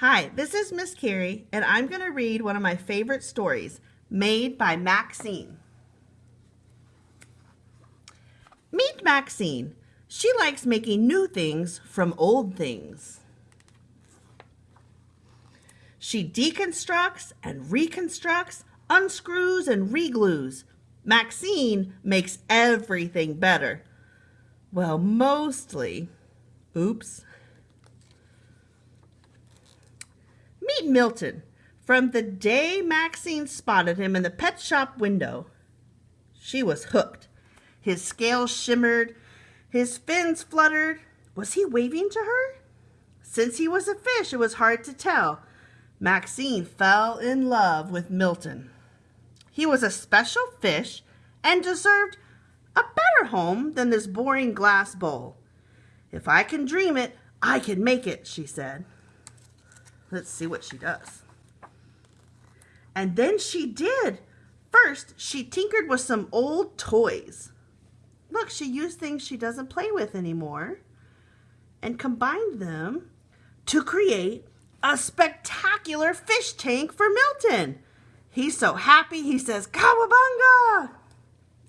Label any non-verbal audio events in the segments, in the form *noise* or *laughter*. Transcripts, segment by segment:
Hi, this is Miss Carrie, and I'm going to read one of my favorite stories, made by Maxine. Meet Maxine. She likes making new things from old things. She deconstructs and reconstructs, unscrews and reglues. Maxine makes everything better. Well, mostly. Oops. Milton. From the day Maxine spotted him in the pet shop window, she was hooked. His scales shimmered, his fins fluttered. Was he waving to her? Since he was a fish, it was hard to tell. Maxine fell in love with Milton. He was a special fish and deserved a better home than this boring glass bowl. If I can dream it, I can make it, she said. Let's see what she does. And then she did. First, she tinkered with some old toys. Look, she used things she doesn't play with anymore and combined them to create a spectacular fish tank for Milton. He's so happy, he says, Cowabunga!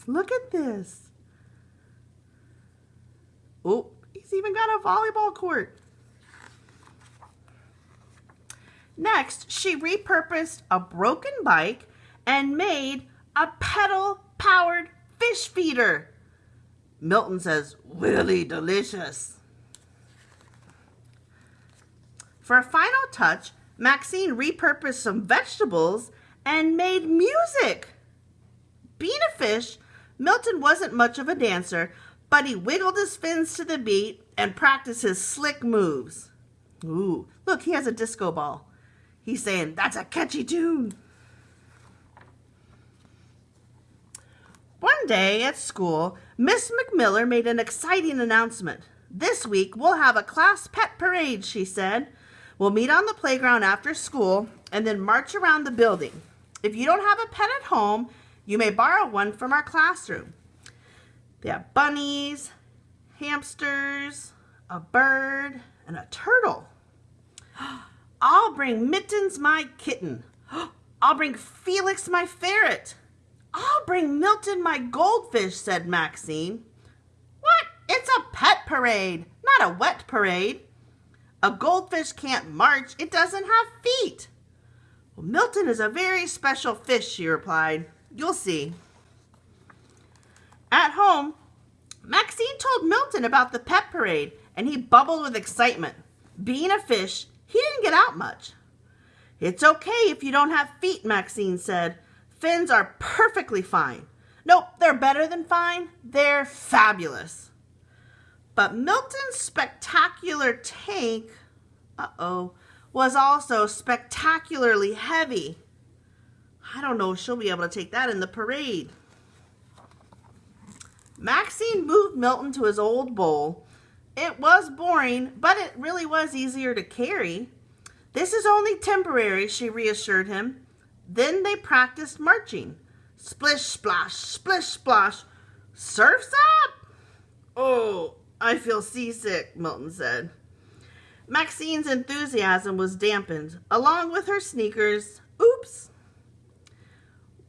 Look at this. Oh, he's even got a volleyball court. Next, she repurposed a broken bike and made a pedal-powered fish feeder. Milton says, really delicious. For a final touch, Maxine repurposed some vegetables and made music. Being a fish, Milton wasn't much of a dancer, but he wiggled his fins to the beat and practiced his slick moves. Ooh, look, he has a disco ball. He's saying, that's a catchy tune. One day at school, Miss McMiller made an exciting announcement. This week, we'll have a class pet parade, she said. We'll meet on the playground after school and then march around the building. If you don't have a pet at home, you may borrow one from our classroom. They have bunnies, hamsters, a bird, and a turtle. *gasps* *gasps* I'll bring Mittens, my kitten. *gasps* I'll bring Felix, my ferret. I'll bring Milton, my goldfish, said Maxine. What? It's a pet parade, not a wet parade. A goldfish can't march. It doesn't have feet. Well, Milton is a very special fish, she replied. You'll see. At home, Maxine told Milton about the pet parade, and he bubbled with excitement. Being a fish, he didn't get out much. It's okay if you don't have feet, Maxine said. Fins are perfectly fine. Nope, they're better than fine. They're fabulous. But Milton's spectacular tank, uh-oh, was also spectacularly heavy. I don't know if she'll be able to take that in the parade. Maxine moved Milton to his old bowl. It was boring, but it really was easier to carry. This is only temporary, she reassured him. Then they practiced marching. Splish, splash, splish, splash. Surf's up! Oh, I feel seasick, Milton said. Maxine's enthusiasm was dampened, along with her sneakers. Oops.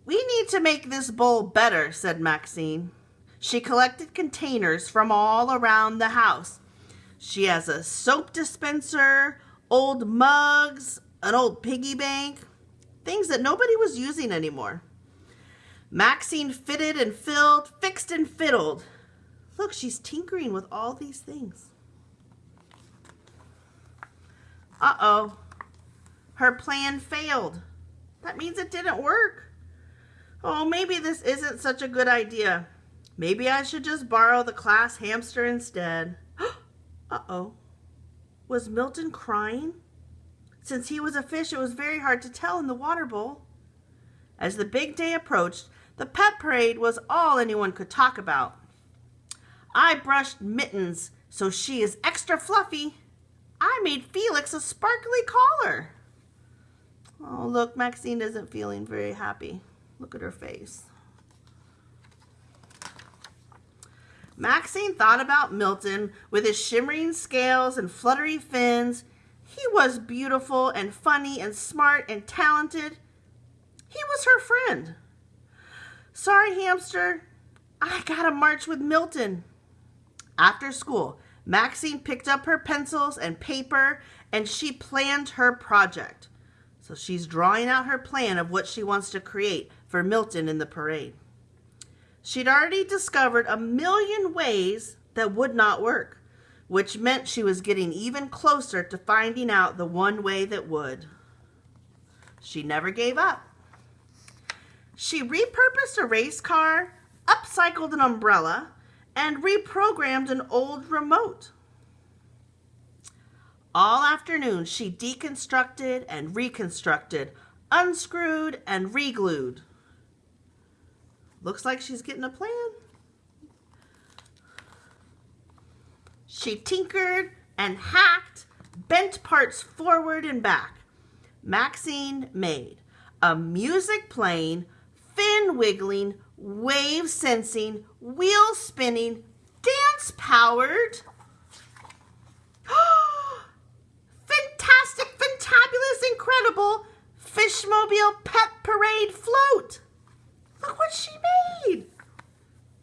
We need to make this bowl better, said Maxine. She collected containers from all around the house. She has a soap dispenser, old mugs, an old piggy bank, things that nobody was using anymore. Maxine fitted and filled, fixed and fiddled. Look, she's tinkering with all these things. Uh-oh. Her plan failed. That means it didn't work. Oh, maybe this isn't such a good idea. Maybe I should just borrow the class hamster instead. Uh-oh. Was Milton crying? Since he was a fish, it was very hard to tell in the water bowl. As the big day approached, the pet parade was all anyone could talk about. I brushed Mittens so she is extra fluffy. I made Felix a sparkly collar. Oh, look, Maxine isn't feeling very happy. Look at her face. Maxine thought about Milton with his shimmering scales and fluttery fins. He was beautiful and funny and smart and talented. He was her friend. Sorry, hamster. I gotta march with Milton. After school, Maxine picked up her pencils and paper and she planned her project. So she's drawing out her plan of what she wants to create for Milton in the parade. She'd already discovered a million ways that would not work, which meant she was getting even closer to finding out the one way that would. She never gave up. She repurposed a race car, upcycled an umbrella, and reprogrammed an old remote. All afternoon, she deconstructed and reconstructed, unscrewed and reglued. Looks like she's getting a plan. She tinkered and hacked, bent parts forward and back. Maxine made a music playing, fin wiggling, wave sensing, wheel spinning, dance powered. *gasps* Fantastic, fantabulous, incredible Fishmobile Pet Parade float. Look what she made.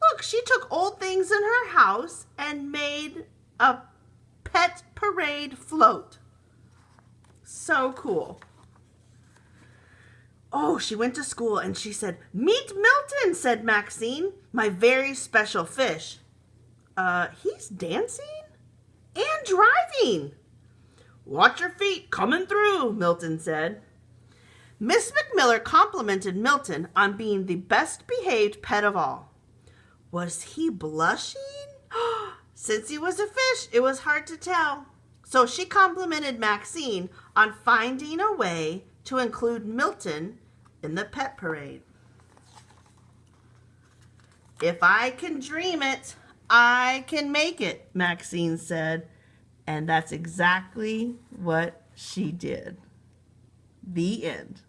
Look, she took old things in her house and made a pet parade float. So cool. Oh, she went to school and she said, Meet Milton, said Maxine, my very special fish. Uh, he's dancing and driving. Watch your feet coming through, Milton said. Miss McMiller complimented Milton on being the best behaved pet of all. Was he blushing? *gasps* Since he was a fish, it was hard to tell. So she complimented Maxine on finding a way to include Milton in the pet parade. If I can dream it, I can make it, Maxine said. And that's exactly what she did. The end.